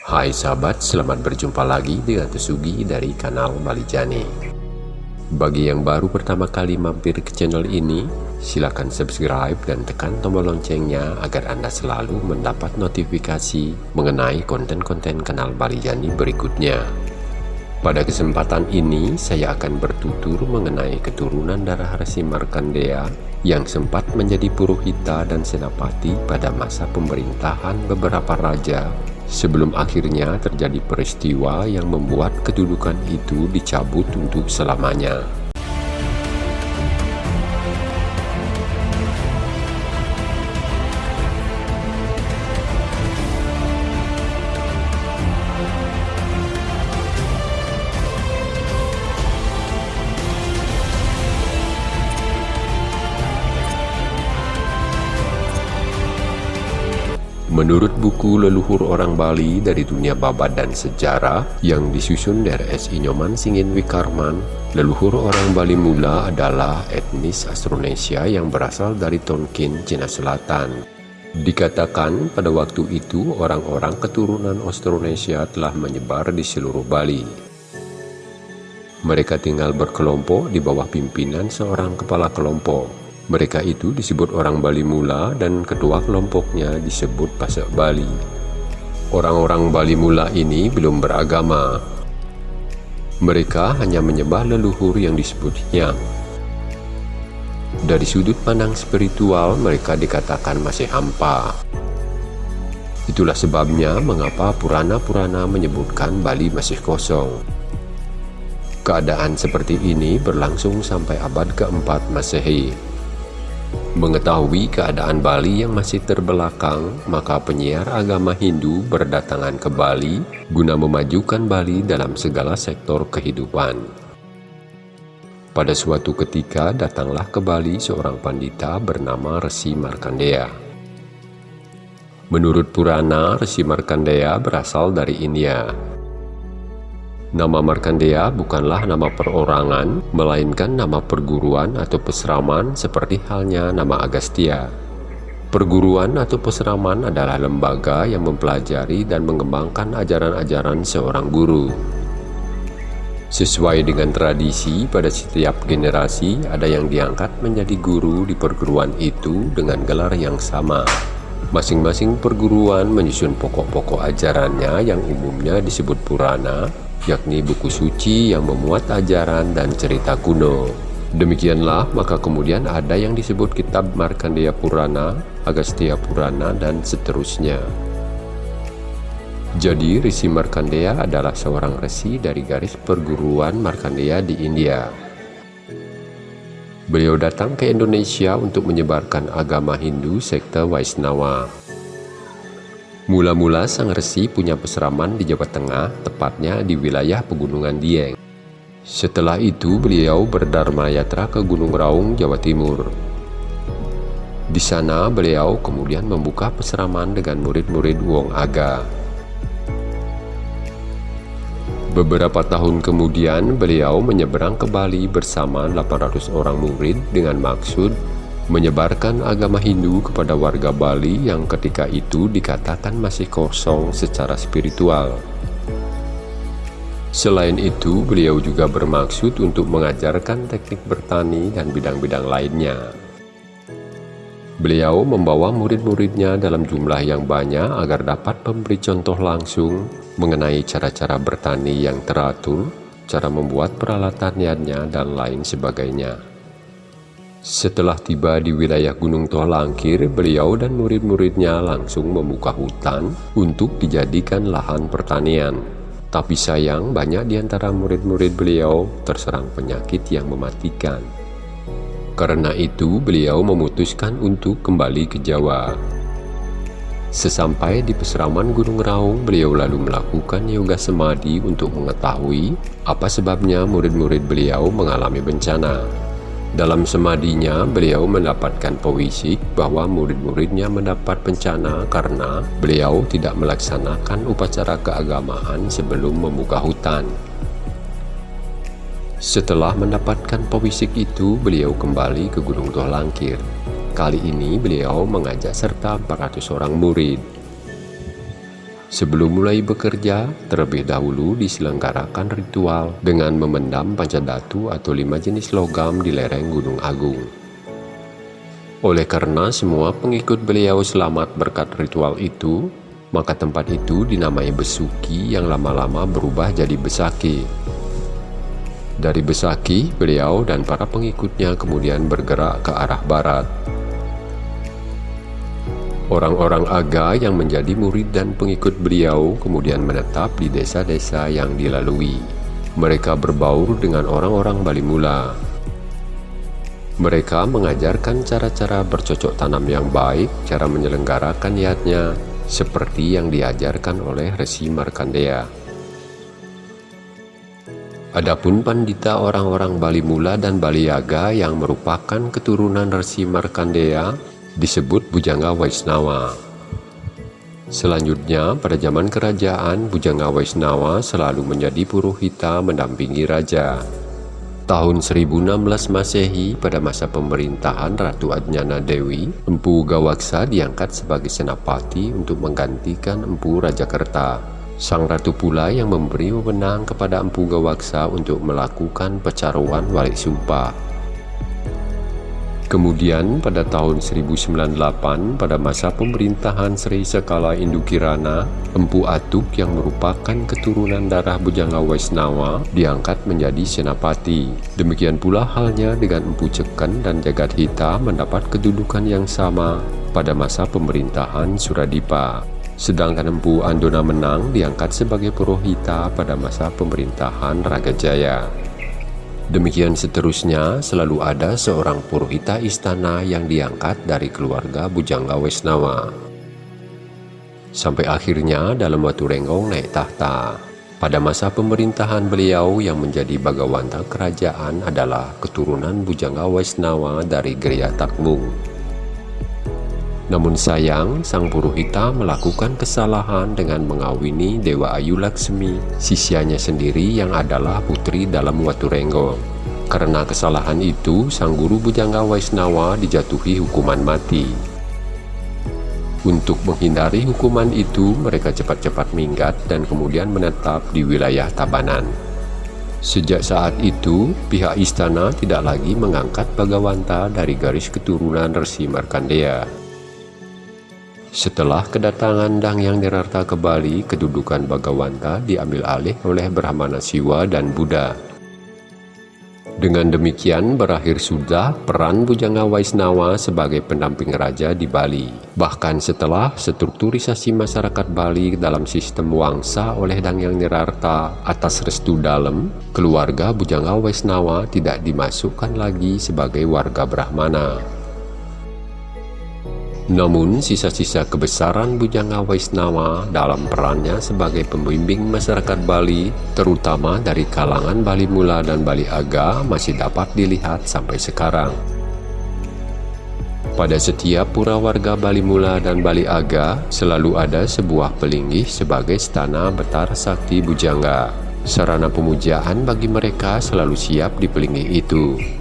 Hai sahabat, selamat berjumpa lagi dengan Tusugi dari kanal Bali Jani. Bagi yang baru pertama kali mampir ke channel ini, silakan subscribe dan tekan tombol loncengnya agar Anda selalu mendapat notifikasi mengenai konten-konten kanal Bali Jani berikutnya. Pada kesempatan ini, saya akan bertutur mengenai keturunan darah Resi Markandea yang sempat menjadi purohita dan senapati pada masa pemerintahan beberapa raja sebelum akhirnya terjadi peristiwa yang membuat kedudukan itu dicabut untuk selamanya. Menurut buku Leluhur Orang Bali dari Dunia Babat dan Sejarah yang disusun dari S. Inyoman Singin Wikarman, leluhur orang Bali mula adalah etnis Austronesia yang berasal dari Tonkin, Cina Selatan. Dikatakan pada waktu itu orang-orang keturunan Austronesia telah menyebar di seluruh Bali. Mereka tinggal berkelompok di bawah pimpinan seorang kepala kelompok. Mereka itu disebut orang Bali Mula dan ketua kelompoknya disebut Pasak Bali. Orang-orang Bali Mula ini belum beragama. Mereka hanya menyembah leluhur yang disebutnya. Dari sudut pandang spiritual, mereka dikatakan masih hampa. Itulah sebabnya mengapa Purana-Purana menyebutkan Bali masih kosong. Keadaan seperti ini berlangsung sampai abad keempat Masehi. Mengetahui keadaan Bali yang masih terbelakang, maka penyiar agama Hindu berdatangan ke Bali guna memajukan Bali dalam segala sektor kehidupan. Pada suatu ketika datanglah ke Bali seorang pandita bernama Resi Markandeya. Menurut Purana, Resi Markandeya berasal dari India. Nama Markandeya bukanlah nama perorangan, melainkan nama perguruan atau peseraman seperti halnya nama Agastya. Perguruan atau peseraman adalah lembaga yang mempelajari dan mengembangkan ajaran-ajaran seorang guru. Sesuai dengan tradisi, pada setiap generasi ada yang diangkat menjadi guru di perguruan itu dengan gelar yang sama. Masing-masing perguruan menyusun pokok-pokok ajarannya yang umumnya disebut Purana, yakni buku suci yang memuat ajaran dan cerita kuno. Demikianlah, maka kemudian ada yang disebut kitab Markandeya Purana, Agastya Purana, dan seterusnya. Jadi, Risi Markandeya adalah seorang resi dari garis perguruan Markandeya di India. Beliau datang ke Indonesia untuk menyebarkan agama Hindu sekte Vaisnava. Mula-mula Sang Resi punya peseraman di Jawa Tengah, tepatnya di wilayah Pegunungan Dieng. Setelah itu beliau berdharma yatra ke Gunung Raung, Jawa Timur. Di sana beliau kemudian membuka peseraman dengan murid-murid Wong Aga. Beberapa tahun kemudian beliau menyeberang ke Bali bersama 800 orang murid dengan maksud menyebarkan agama Hindu kepada warga Bali yang ketika itu dikatakan masih kosong secara spiritual. Selain itu, beliau juga bermaksud untuk mengajarkan teknik bertani dan bidang-bidang lainnya. Beliau membawa murid-muridnya dalam jumlah yang banyak agar dapat memberi contoh langsung mengenai cara-cara bertani yang teratur, cara membuat peralatannya, dan lain sebagainya. Setelah tiba di wilayah Gunung Tohlangkir, beliau dan murid-muridnya langsung membuka hutan untuk dijadikan lahan pertanian. Tapi sayang, banyak di antara murid-murid beliau terserang penyakit yang mematikan. Karena itu, beliau memutuskan untuk kembali ke Jawa. Sesampai di peseraman Gunung Raung, beliau lalu melakukan yoga semadi untuk mengetahui apa sebabnya murid-murid beliau mengalami bencana. Dalam semadinya, beliau mendapatkan pewisik bahwa murid-muridnya mendapat bencana karena beliau tidak melaksanakan upacara keagamaan sebelum membuka hutan. Setelah mendapatkan pewisik itu, beliau kembali ke Gunung Tohlangkir. Kali ini beliau mengajak serta 400 orang murid. Sebelum mulai bekerja, terlebih dahulu diselenggarakan ritual dengan memendam pancadatu atau lima jenis logam di lereng Gunung Agung. Oleh karena semua pengikut beliau selamat berkat ritual itu, maka tempat itu dinamai Besuki yang lama-lama berubah jadi Besaki. Dari Besaki, beliau dan para pengikutnya kemudian bergerak ke arah barat. Orang-orang Aga yang menjadi murid dan pengikut beliau kemudian menetap di desa-desa yang dilalui. Mereka berbaur dengan orang-orang Bali Mula. Mereka mengajarkan cara-cara bercocok tanam yang baik, cara menyelenggarakan niatnya, seperti yang diajarkan oleh Resi Markandeya. Adapun pandita orang-orang Bali Mula dan Bali Yaga yang merupakan keturunan Resi Markandeya disebut Bujanga Waisnawa. Selanjutnya, pada zaman kerajaan, Bujanga Waisnawa selalu menjadi purohita mendampingi raja. Tahun 1016 Masehi, pada masa pemerintahan Ratu Adnyana Dewi, Empu Gawaksa diangkat sebagai senapati untuk menggantikan Empu Rajakerta. Sang ratu pula yang memberi wewenang kepada Empu Gawaksa untuk melakukan pecaruan walik sumpah. Kemudian pada tahun 1098 pada masa pemerintahan Sri Sekala Indukirana, Empu Atuk yang merupakan keturunan darah Bujanga Waisnawa diangkat menjadi senapati. Demikian pula halnya dengan Empu Ceken dan Jagat Hita mendapat kedudukan yang sama pada masa pemerintahan Suradipa. Sedangkan Empu Andona Menang diangkat sebagai Purohita pada masa pemerintahan Ragajaya. Demikian seterusnya, selalu ada seorang purohita istana yang diangkat dari keluarga Bujangga Wesnawa. Sampai akhirnya dalam waktu Renggong naik tahta. Pada masa pemerintahan beliau yang menjadi bagawanta kerajaan adalah keturunan Bujangga Wesnawa dari Geria Takmung. Namun sayang, sang puruhita melakukan kesalahan dengan mengawini Dewa Ayu Laksmi, sisyanya sendiri yang adalah putri dalam Waturenggo. Karena kesalahan itu, sang guru Bujangga Waisnawa dijatuhi hukuman mati. Untuk menghindari hukuman itu, mereka cepat-cepat minggat dan kemudian menetap di wilayah Tabanan. Sejak saat itu, pihak istana tidak lagi mengangkat Bagawanta dari garis keturunan Resi Markandeya. Setelah kedatangan Dang Yang Nirarta ke Bali, kedudukan Bagawanta diambil alih oleh Brahmana Siwa dan Buddha. Dengan demikian berakhir sudah peran Bujanga Waisnawa sebagai pendamping raja di Bali. Bahkan setelah strukturisasi masyarakat Bali dalam sistem wangsa oleh Dang Yang Nirarta atas restu dalam, keluarga Bujanga Waisnawa tidak dimasukkan lagi sebagai warga Brahmana. Namun, sisa-sisa kebesaran Bujanga Waisnawa dalam perannya sebagai pembimbing masyarakat Bali, terutama dari kalangan Bali Mula dan Bali Aga, masih dapat dilihat sampai sekarang. Pada setiap pura warga Bali Mula dan Bali Aga, selalu ada sebuah pelinggih sebagai stana Betara Sakti Bujangga. Sarana pemujaan bagi mereka selalu siap di pelinggih itu.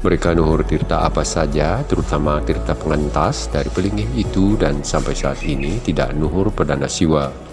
Mereka nuhur tirta apa saja, terutama tirta pengentas dari pelinggih itu dan sampai saat ini tidak nuhur perdana siwa.